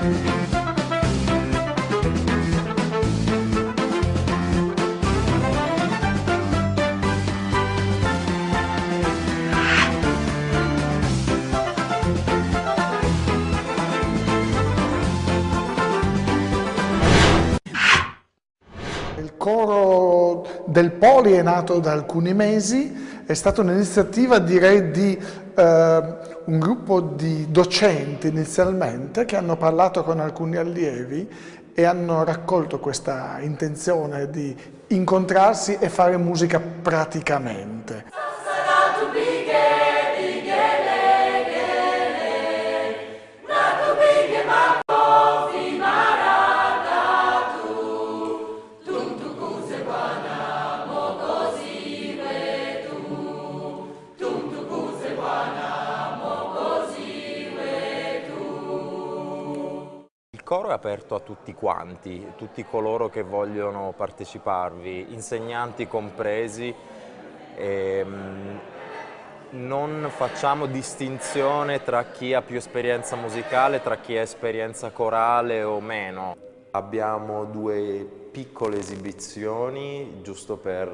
Il coro del Poli è nato da alcuni mesi, è stata un'iniziativa direi di un gruppo di docenti inizialmente che hanno parlato con alcuni allievi e hanno raccolto questa intenzione di incontrarsi e fare musica praticamente. Coro è aperto a tutti quanti, tutti coloro che vogliono parteciparvi, insegnanti compresi. E, ehm, non facciamo distinzione tra chi ha più esperienza musicale, tra chi ha esperienza corale o meno. Abbiamo due piccole esibizioni giusto per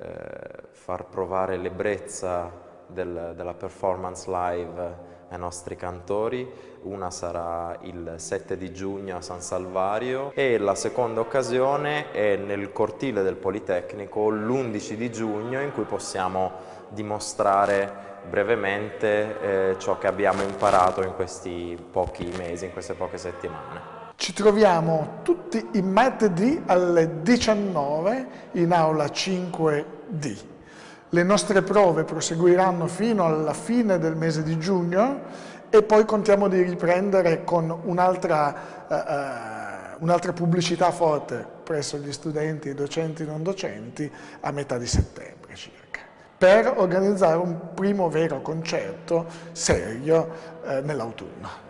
eh, far provare l'ebbrezza del, della performance live ai nostri cantori, una sarà il 7 di giugno a San Salvario e la seconda occasione è nel cortile del Politecnico l'11 di giugno in cui possiamo dimostrare brevemente eh, ciò che abbiamo imparato in questi pochi mesi, in queste poche settimane. Ci troviamo tutti i martedì alle 19 in aula 5D. Le nostre prove proseguiranno fino alla fine del mese di giugno e poi contiamo di riprendere con un'altra uh, un pubblicità forte presso gli studenti e docenti non docenti a metà di settembre circa, per organizzare un primo vero concerto serio uh, nell'autunno.